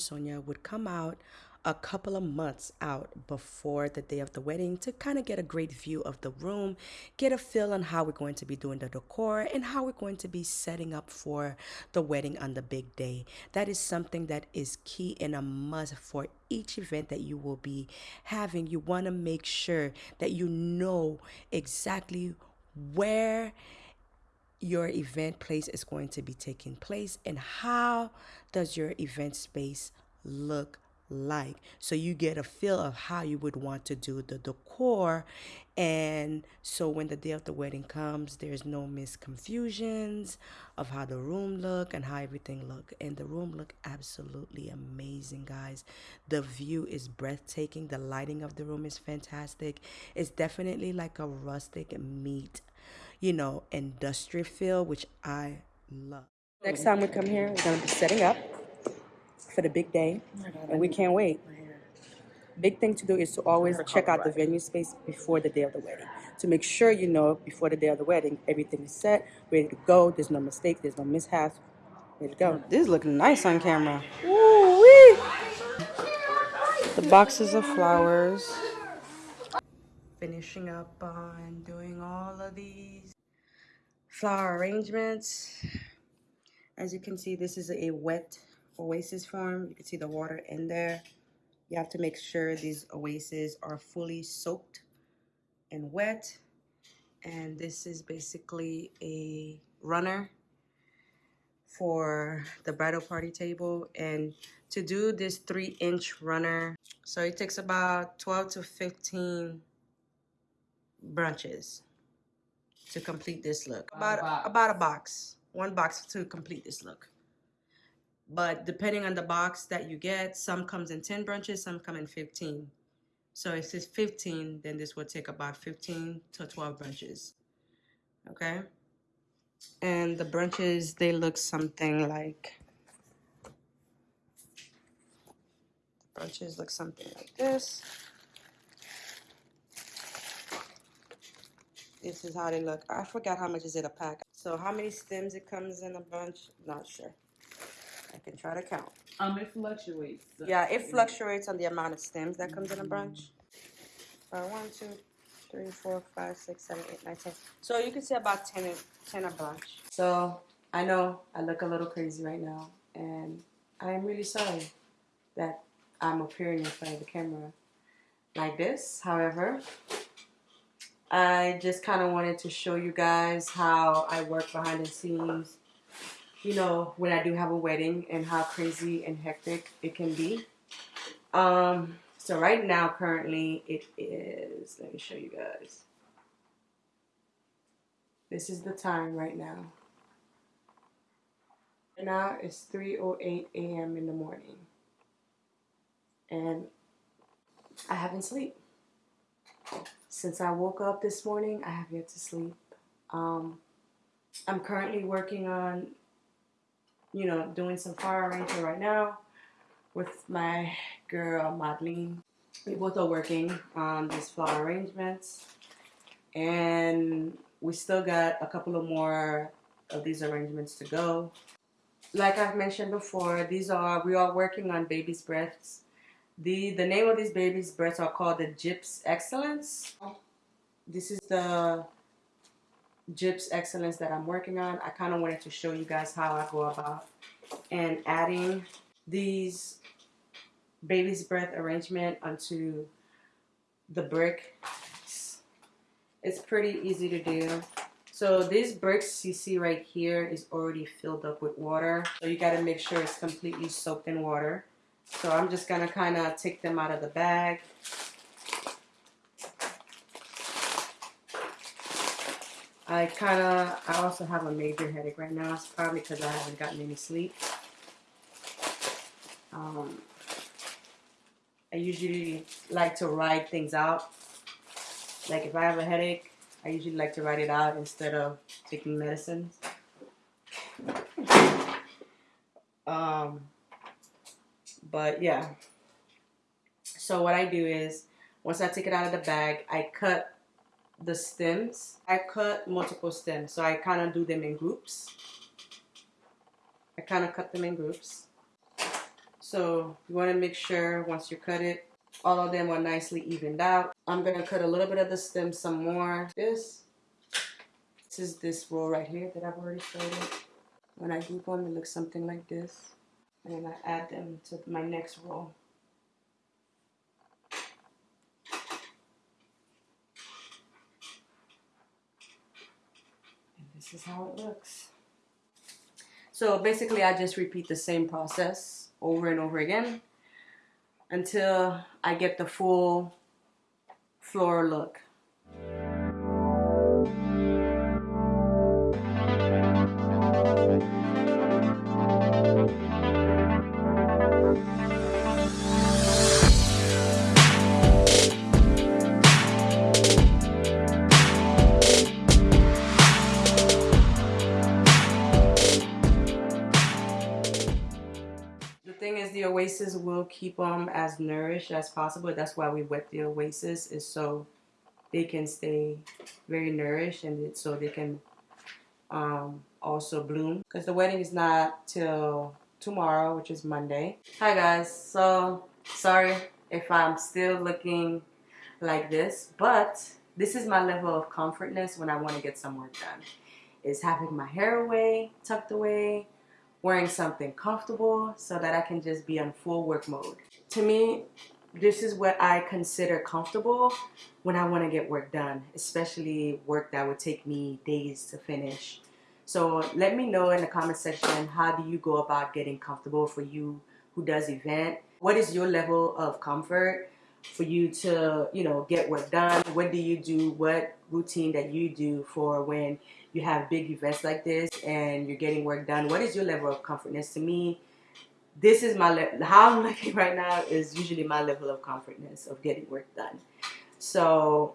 Sonia would come out a couple of months out before the day of the wedding to kind of get a great view of the room, get a feel on how we're going to be doing the decor and how we're going to be setting up for the wedding on the big day. That is something that is key and a must for each event that you will be having. You want to make sure that you know exactly where your event place is going to be taking place and how does your event space look like? So you get a feel of how you would want to do the decor. And so when the day of the wedding comes there's no misconfusions of how the room look and how everything look. And the room look absolutely amazing guys. The view is breathtaking. The lighting of the room is fantastic. It's definitely like a rustic meat you know industrial feel which i love next time we come here we're going to be setting up for the big day, and we can't wait. Big thing to do is to always check out the venue space before the day of the wedding to make sure you know before the day of the wedding everything is set, ready to go. There's no mistake, there's no mishaps. Ready to go. This is looking nice on camera. Woo-wee! The boxes of flowers. Finishing up on doing all of these flower arrangements. As you can see, this is a wet oasis form. You can see the water in there. You have to make sure these oases are fully soaked and wet. And this is basically a runner for the bridal party table. And to do this three inch runner, so it takes about 12 to 15 brunches to complete this look. About, about a box, one box to complete this look. But depending on the box that you get, some comes in 10 brunches, some come in 15. So if it's 15, then this will take about 15 to 12 brunches. Okay? And the brunches, they look something like brunches look something like this. This is how they look. I forgot how much is it a pack. So how many stems it comes in a bunch? Not sure. I can try to count. Um, it fluctuates. So Yeah, it fluctuates on the amount of stems that comes in a bunch. Uh, one, two, three, four, five, six, seven, eight, nine, ten. So you can say about 10, a- 10 a bunch. So I know I look a little crazy right now, and I am really sorry that I'm appearing in front of the camera like this. However, I just kind of wanted to show you guys how I work behind the scenes you know, when I do have a wedding and how crazy and hectic it can be. Um, so right now, currently, it is, let me show you guys. This is the time right now. Right now it's 3.08 a.m. in the morning. And I haven't sleep. Since I woke up this morning, I have yet to sleep. Um, I'm currently working on you know, doing some fire arrangement right now with my girl Madeline. We both are working on these flower arrangements and we still got a couple of more of these arrangements to go. Like I've mentioned before, these are we are working on baby's breaths. The the name of these baby's breaths are called the Gyps Excellence. This is the Gyps Excellence that I'm working on. I kind of wanted to show you guys how I go about and adding these baby's breath arrangement onto the brick. It's pretty easy to do. So these bricks you see right here is already filled up with water. So you got to make sure it's completely soaked in water. So I'm just going to kind of take them out of the bag I kind of, I also have a major headache right now. It's probably because I haven't gotten any sleep. Um, I usually like to ride things out. Like if I have a headache, I usually like to ride it out instead of taking medicines. um, but yeah. So what I do is, once I take it out of the bag, I cut the stems. I cut multiple stems, so I kind of do them in groups. I kind of cut them in groups. So you want to make sure once you cut it, all of them are nicely evened out. I'm going to cut a little bit of the stem some more. This, this is this row right here that I've already started. When I group them, it looks something like this. And I add them to my next roll. And this is how it looks. So basically I just repeat the same process over and over again until I get the full floral look. Oasis will keep them as nourished as possible. That's why we wet the oasis is so they can stay very nourished and so they can um, also bloom. Because the wedding is not till tomorrow, which is Monday. Hi guys, so sorry if I'm still looking like this, but this is my level of comfortness when I want to get some work done. Is having my hair away, tucked away, wearing something comfortable so that I can just be on full work mode. To me, this is what I consider comfortable when I want to get work done, especially work that would take me days to finish. So let me know in the comment section how do you go about getting comfortable for you who does event? What is your level of comfort for you to, you know, get work done? What do you do? What routine that you do for when you have big events like this and you're getting work done, what is your level of comfortness? To me, this is my. How I'm looking right now is usually my level of comfortness of getting work done. So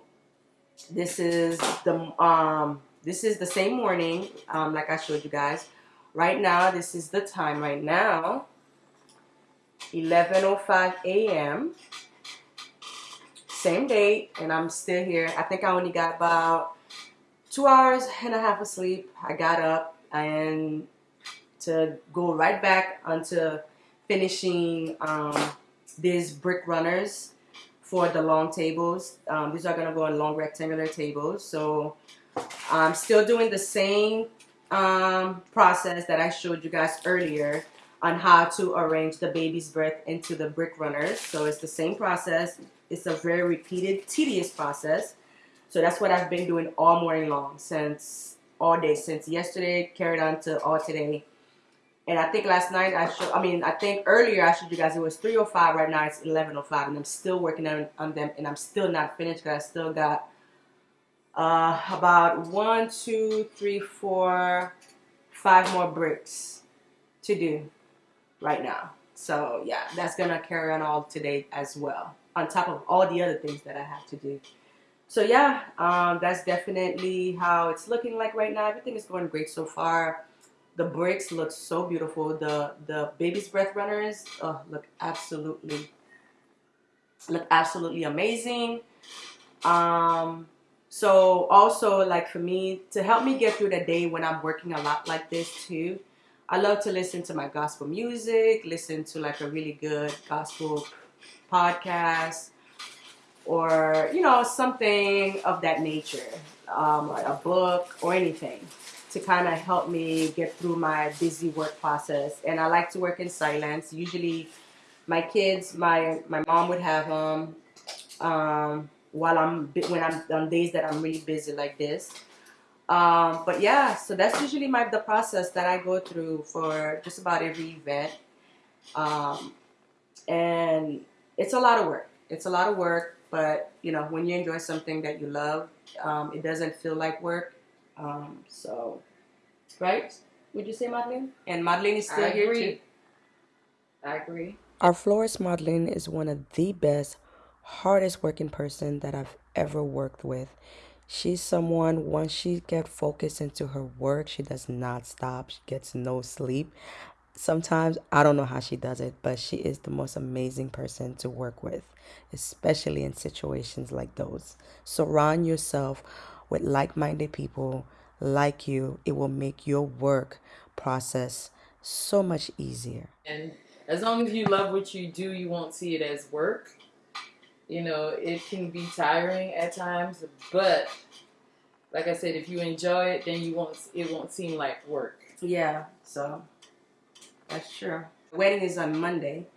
this is the um this is the same morning um like I showed you guys. Right now, this is the time right now. 11:05 a.m. Same date, and I'm still here. I think I only got about two hours and a half of sleep. I got up and to go right back onto finishing um, these brick runners for the long tables. Um, these are going to go on long rectangular tables. So I'm still doing the same um, process that I showed you guys earlier on how to arrange the baby's breath into the brick runners. So it's the same process. It's a very repeated, tedious process. So that's what I've been doing all morning long since all day, since yesterday, carried on to all today. And I think last night I showed, I mean, I think earlier I showed you guys it was 3.05, right now it's 11.05 and I'm still working on, on them and I'm still not finished because I still got uh, about one, two, three, four, five more bricks to do right now. So yeah, that's gonna carry on all today as well, on top of all the other things that I have to do so yeah, um, that's definitely how it's looking like right now. Everything is going great so far. The bricks look so beautiful. The the baby's breath runners uh, look absolutely look absolutely amazing. Um, so also like for me to help me get through the day when I'm working a lot like this too. I love to listen to my gospel music, listen to like a really good gospel podcast or you know something of that nature, um, a book or anything to kind of help me get through my busy work process. And I like to work in silence. Usually, my kids, my my mom would have them um, while I'm when I'm on days that I'm really busy like this. Um, but yeah, so that's usually my the process that I go through for just about every event. Um, and it's a lot of work. It's a lot of work. But you know, when you enjoy something that you love, um, it doesn't feel like work. Um, so, right? Would you say, Madeline? And Madeline is still here too. I agree. Our florist Madeline is one of the best, hardest working person that I've ever worked with. She's someone once she get focused into her work, she does not stop. She gets no sleep sometimes I don't know how she does it, but she is the most amazing person to work with, especially in situations like those. Surround yourself with like minded people like you, it will make your work process so much easier. And as long as you love what you do, you won't see it as work. You know, it can be tiring at times, but like I said, if you enjoy it, then you won't. It won't seem like work. Yeah, so that's true. The wedding is on Monday,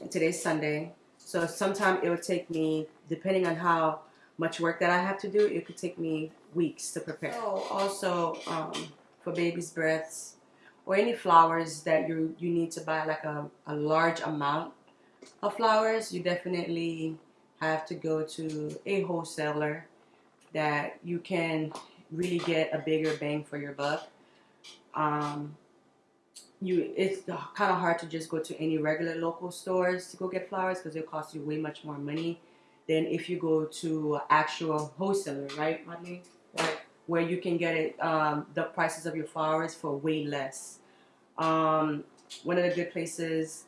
and today's Sunday. So sometime it would take me, depending on how much work that I have to do, it could take me weeks to prepare. Oh, also um, for baby's breaths or any flowers that you you need to buy like a, a large amount of flowers, you definitely have to go to a wholesaler that you can really get a bigger bang for your buck. Um, you it's kind of hard to just go to any regular local stores to go get flowers because it'll cost you way much more money than if you go to actual wholesaler, right, Madeline? Right. Where you can get it um, the prices of your flowers for way less. Um, one of the good places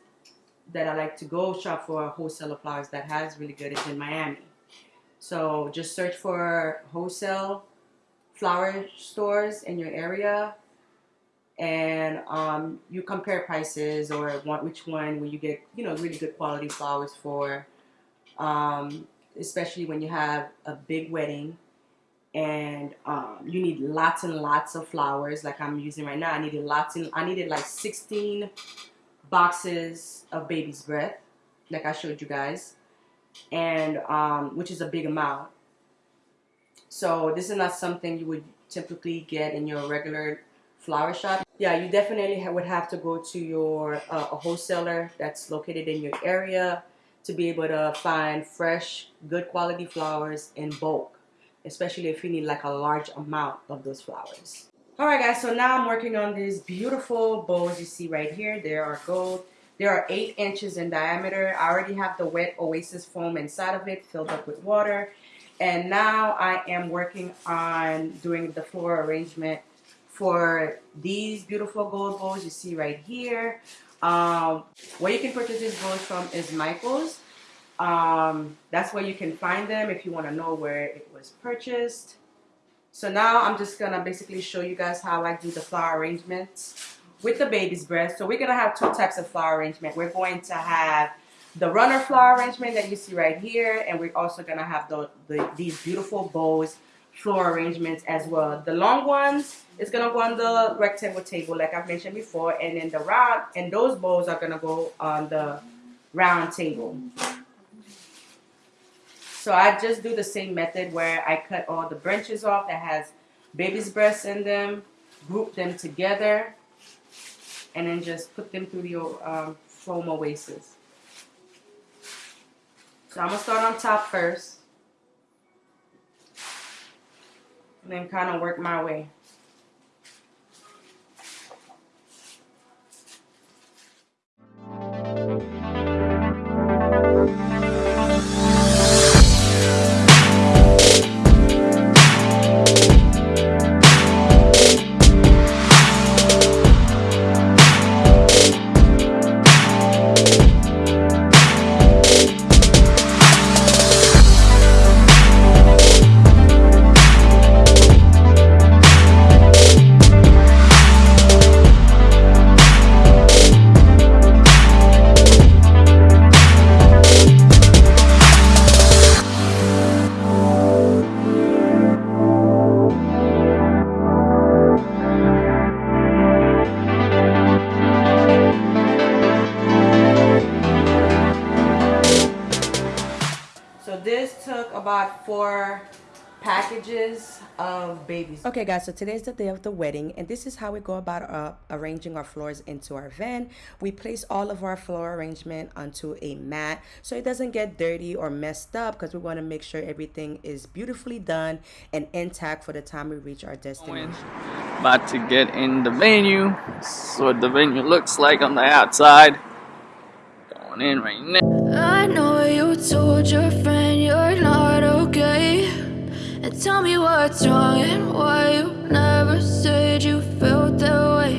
that I like to go shop for wholesale flowers that has really good is in Miami. So just search for wholesale flower stores in your area and um, you compare prices or want which one will you get you know really good quality flowers for. Um, especially when you have a big wedding and um, you need lots and lots of flowers like I'm using right now I needed lots and I needed like 16 boxes of baby's breath like I showed you guys and um, which is a big amount. So this is not something you would typically get in your regular flower shop yeah you definitely would have to go to your uh, a wholesaler that's located in your area to be able to find fresh good quality flowers in bulk especially if you need like a large amount of those flowers. Alright guys so now I'm working on these beautiful bows you see right here. They are gold. They are 8 inches in diameter. I already have the wet oasis foam inside of it filled up with water. And now I am working on doing the floral arrangement for these beautiful gold bows you see right here um, where you can purchase these bows from is Michael's um, that's where you can find them if you want to know where it was purchased. So now I'm just going to basically show you guys how I do the flower arrangements with the baby's breath. So we're going to have two types of flower arrangement. We're going to have the runner flower arrangement that you see right here. And we're also going to have the, the, these beautiful bows floor arrangements as well. The long ones is to go on the rectangle table like I've mentioned before. And then the round, and those bowls are to go on the round table. So I just do the same method where I cut all the branches off that has baby's breasts in them, group them together, and then just put them through the um, foam oasis. So I'm to start on top first. And then kind of work my way. Babies. Okay guys, so today's the day of the wedding and this is how we go about uh, arranging our floors into our van. We place all of our floor arrangement onto a mat so it doesn't get dirty or messed up because we want to make sure everything is beautifully done and intact for the time we reach our destination. About to get in the venue. So what the venue looks like on the outside. Going in right now. I know you told your what's wrong and why you never said you felt that way.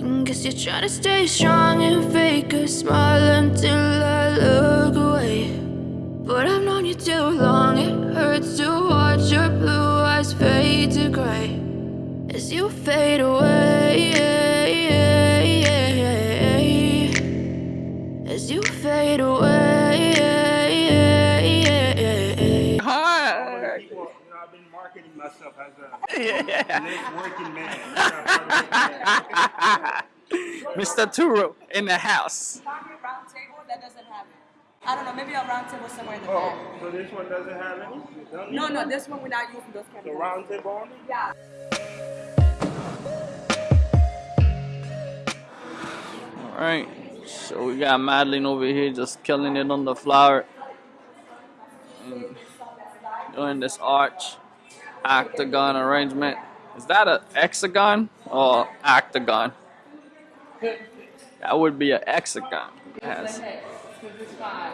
And guess you're trying to stay strong and fake a smile until I look away. But I've known you too long, it hurts to watch your blue eyes fade to gray. As you fade away As you fade working man. You're not part of. Mr. Turo in the house. Concrete round table that doesn't have it. I don't know, maybe a round table somewhere in the Oh, back. so this one doesn't have any? No, no, this one we're not using those The chemicals. round table only? Yeah. Alright, so we got Madeline over here just killing it on the flower. And doing this arch octagon arrangement. Is that a hexagon or octagon? That would be a hexagon. It has- Because it's five.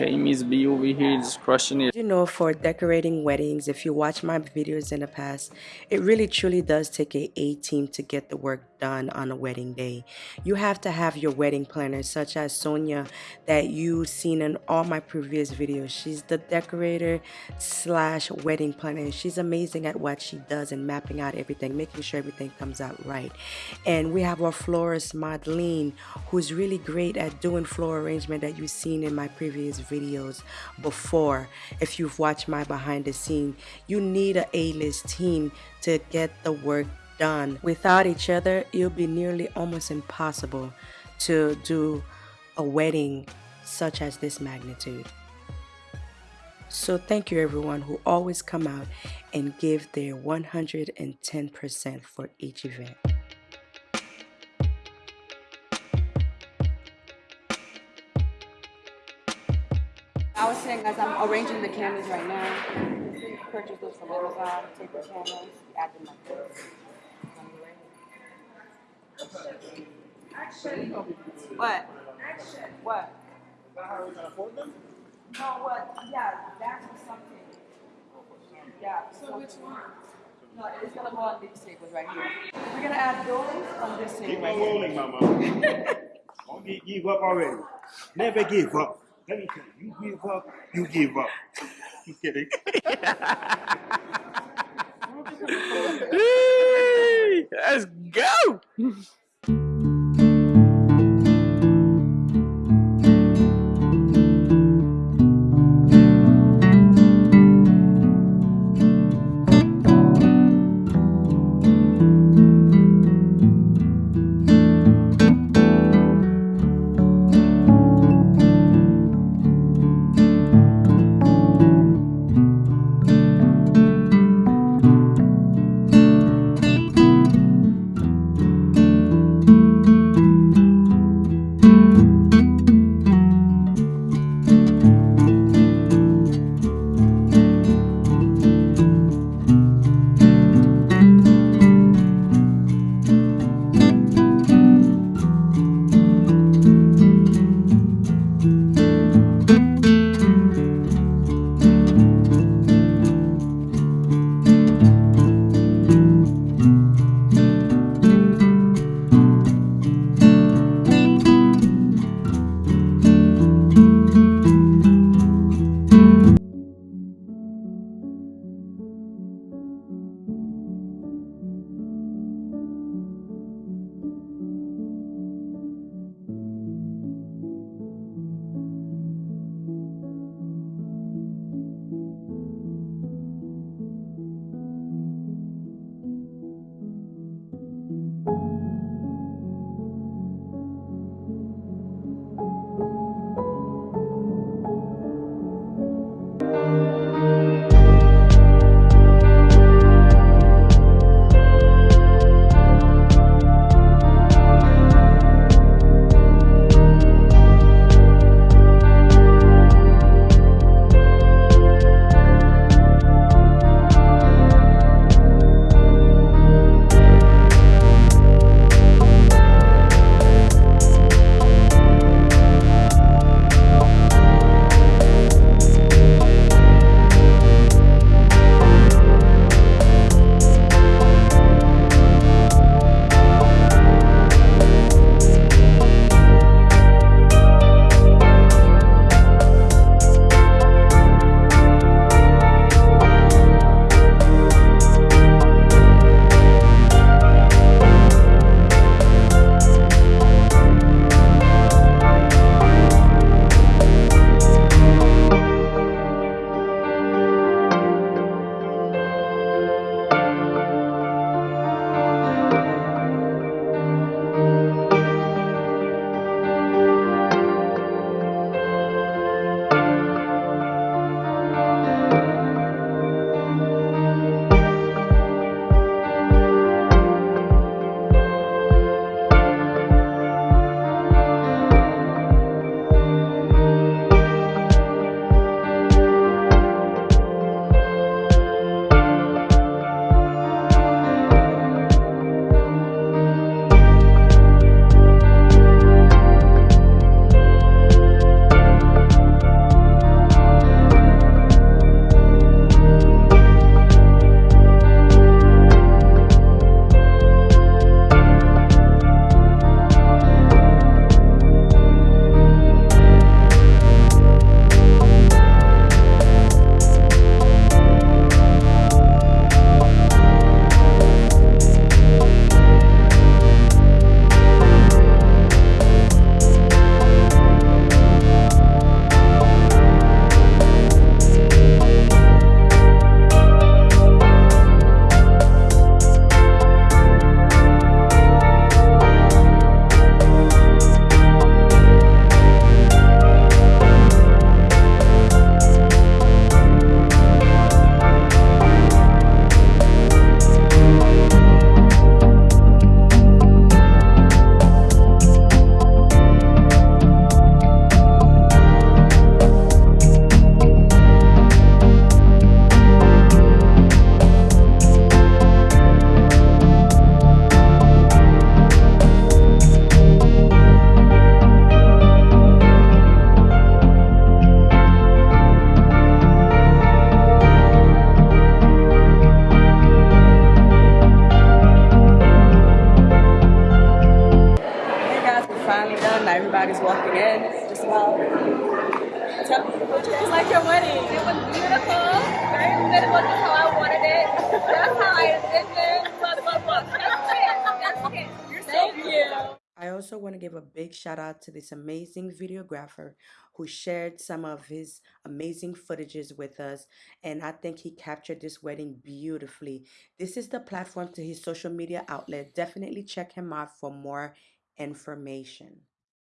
Okay, Miss B over here just crushing it. You know, for decorating weddings, if you watch my videos in the past, it really truly does take a A team to get the work done on a wedding day. You have to have your wedding planner, such as Sonia, that you've seen in all my previous videos. She's the decorator slash wedding planner. She's amazing at what she does and mapping out everything, making sure everything comes out right. And we have our florist, Madeline, who's really great at doing floor arrangement that you've seen in my previous videos before. If you've watched my behind the scene, you need a A-list team to get the work done. Without each other, it'll be nearly almost impossible to do a wedding such as this magnitude. So thank you everyone who always come out and give their 110% for each event. I was saying as I'm arranging the candles right now, purchase those from Amazon, take the candles, add them like this. What? Action. What? No, what? Yeah, that's something. Yeah. So which one? No, it's gonna go on these tables right here. We're gonna add those on this table. Keep on table. rolling, mama. Don't get, give up already. Never give up. Let me tell you, you give up, you give up. I'm kidding. Let's go! Shout out to this amazing videographer who shared some of his amazing footages with us. And I think he captured this wedding beautifully. This is the platform to his social media outlet. Definitely check him out for more information.